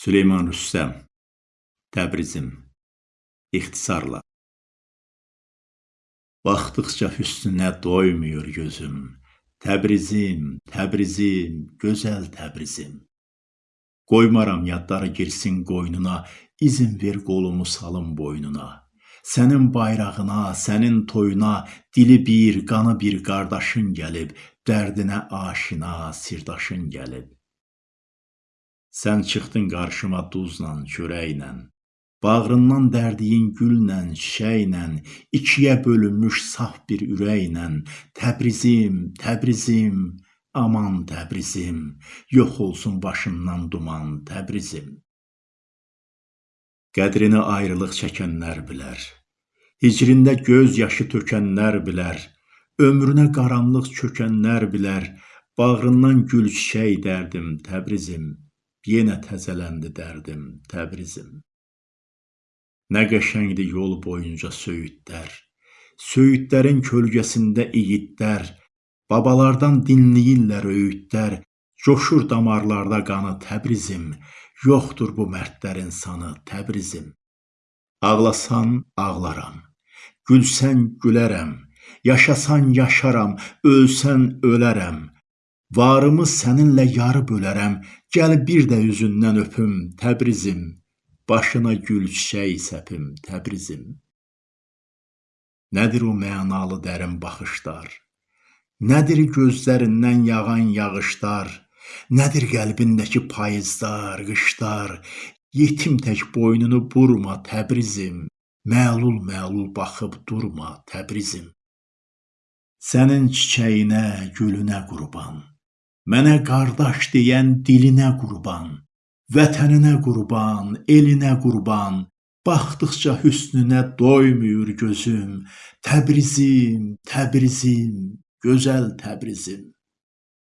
Süleyman Rüstəm Təbrizim İxtisarla. Baxdıqca hüsnünə doymur gözüm. Təbrizim, Təbrizim, gözəl Təbrizim. Qoymaram yadları girsin qoynuna İzin ver qolumu salım boynuna. Sənin bayrağına, sənin toyuna Dili bir, qanı bir qardaşın gəlib Dərdinə aşina, sirdaşın gəlib Sən çıxdın qarşıma duzla, çörəklə, Bağrından dərdiyin güllə, çiçəklə, İkiyə bölünmüş saf bir ürəklə, Təbrizim, Təbrizim, aman Təbrizim, Yox olsun başından duman, Təbrizim. Qədrini ayrılıq çəkənlər bilər, Hicrində göz yaşı tökənlər bilər, Ömrünə qaranlıq çökənlər bilər, Bağrından gül çiçək dərdim, Təbrizim, Yenə təzələndi dərdim, Təbrizim. Nə qəşəngdir yol boyunca söyüdlər, Söyüdlərin kölgəsində igidlər, Babalardan dinləyirlər öyüdlər, Coşur damarlarda qanı Təbrizim, Yoxdur bu mərdlərin sanı, Təbrizim. Ağlasan ağlaram, gülsən gülərəm, Yaşasan yaşaram, ölsən ölərəm, Varımı səninlə yarı bölərəm, Gəl bir də üzündən öpüm, Təbrizim, Başına gül çiçək səpim, Təbrizim. Nədir o mənalı dərin baxışlar, Nədir gözlərindən yağan yağışlar, Nədir qəlbindəki payızlar, qışlar, Yetim tək boynunu burma, Təbrizim, Məlul-məlul baxıb durma, Təbrizim. Sənin çiçəyinə, gülünə qurban, Mənə qardaş deyən dilinə qurban, Vətəninə qurban, elinə qurban, Baxdıqca hüsnünə doymur gözüm, Təbrizim, Təbrizim, gözəl Təbrizim.